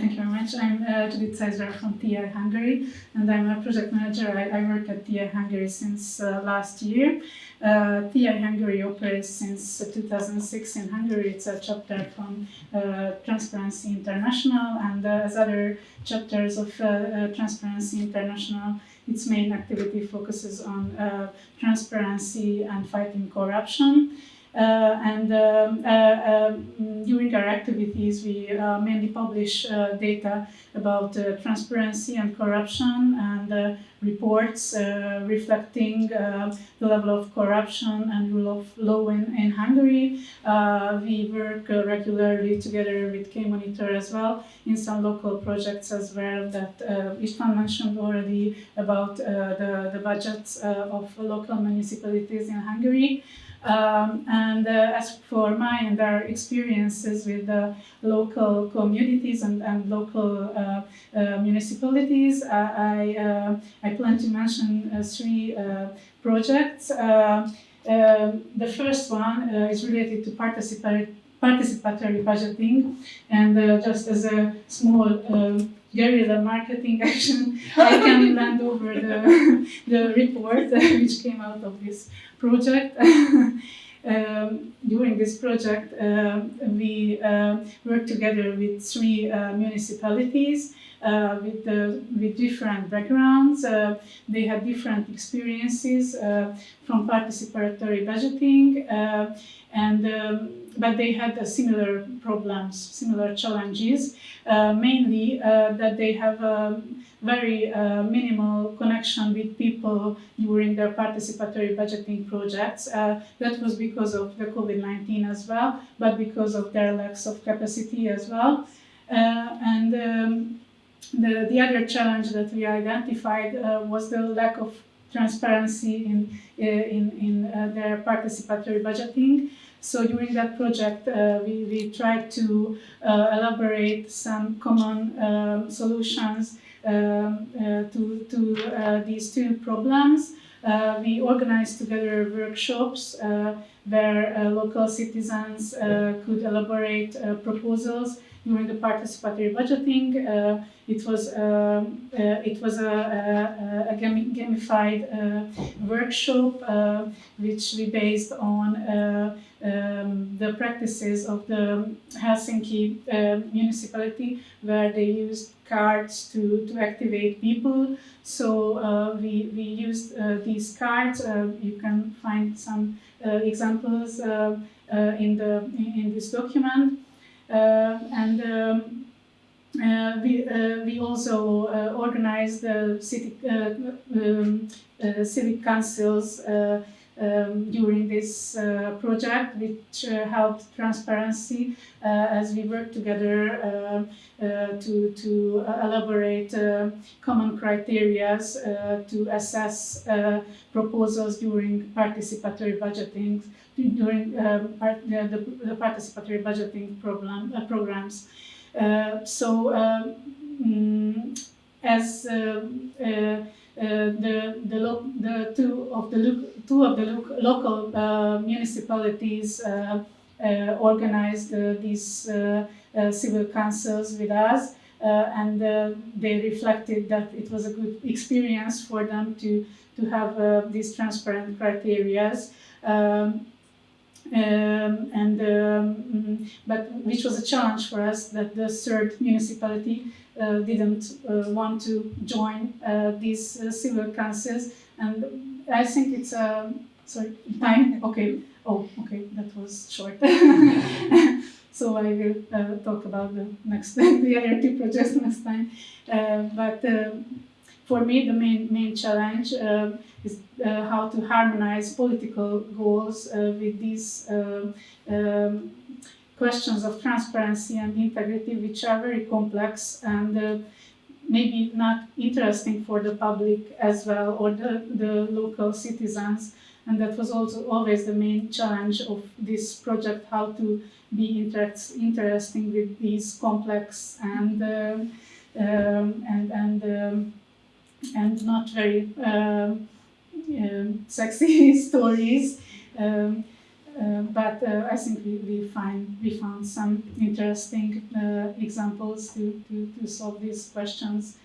thank you very much. I'm uh, Judith Zeiser from TI Hungary, and I'm a project manager. I, I work at TI Hungary since uh, last year. Uh, TI Hungary operates since 2006 in Hungary. It's a chapter from uh, Transparency International, and uh, as other chapters of uh, Transparency International, its main activity focuses on transparency and fighting corruption. Uh, and um, uh, um, during our activities, we uh, mainly publish data about transparency and corruption and reports reflecting the level of corruption and rule of law in, in Hungary. we work regularly together with K-Monitor as well in some local projects as well that uh, István mentioned already about the, the budgets of local municipalities in Hungary. Um, and uh, as for my and our experiences with the local communities and, and local uh, uh, municipalities, I, I plan to mention three projects. Um, the first one is related to participatory, participatory budgeting and just as a small um, a marketing action, I can hand over the, the report which came out of this project. um, during this project, uh, we uh, worked together with three uh, municipalities uh, with, with different backgrounds. Uh, they had different experiences uh, from participatory budgeting, and um, but they had similar problems, similar challenges, mainly that they have um, very uh, minimal connection with people during their participatory budgeting projects. Uh, that was because of the COVID-19 as well, but because of their lacks of capacity as well. Uh, and um, the, the other challenge that we identified uh, was the lack of transparency in, uh, in, in uh, their participatory budgeting. So during that project, uh, we, we tried to uh, elaborate some common um, solutions um, uh, to, to uh, these two problems. Uh, we organized together workshops where local citizens could elaborate proposals during the participatory budgeting. Uh, it was um, uh, it was a, a, a gamified uh, workshop which we based on um, the practices of the Helsinki municipality, where they used cards to, to activate people. So uh, we, we used uh, these cards. Uh, you can find some examples in, the, in this document. and um, uh, we, uh, we also uh, organized the city, um, civic councils um, during this uh, project, which uh, helped transparency uh, as we worked together uh, uh, to, to elaborate uh, common criteria to assess proposals during participatory budgeting, during um, part, the, the, participatory budgeting problem, programs. so, um, as uh, Uh, the the, lo the two of the two of the lo local uh, municipalities uh, uh organized uh, these civil councils with us, and they reflected that it was a good experience for them to to have these transparent criterias. Um, um, and um, but which was a challenge for us that the third municipality uh, didn't uh, want to join uh, these civil councils and I think it's a sorry time okay oh okay that was short so I will uh, talk about the next the other two projects next time. Uh, but uh, for me, the main main challenge is how to harmonize political goals with these um, um, questions of transparency and integrity, which are very complex and uh, maybe not interesting for the public as well or the, the local citizens. And that was also always the main challenge of this project, how to be inter interesting with these complex and uh, um, and and um, and not very um, um sexy stories. Um, Uh, but uh, I think we, we find we found some interesting uh, examples to, to, to solve these questions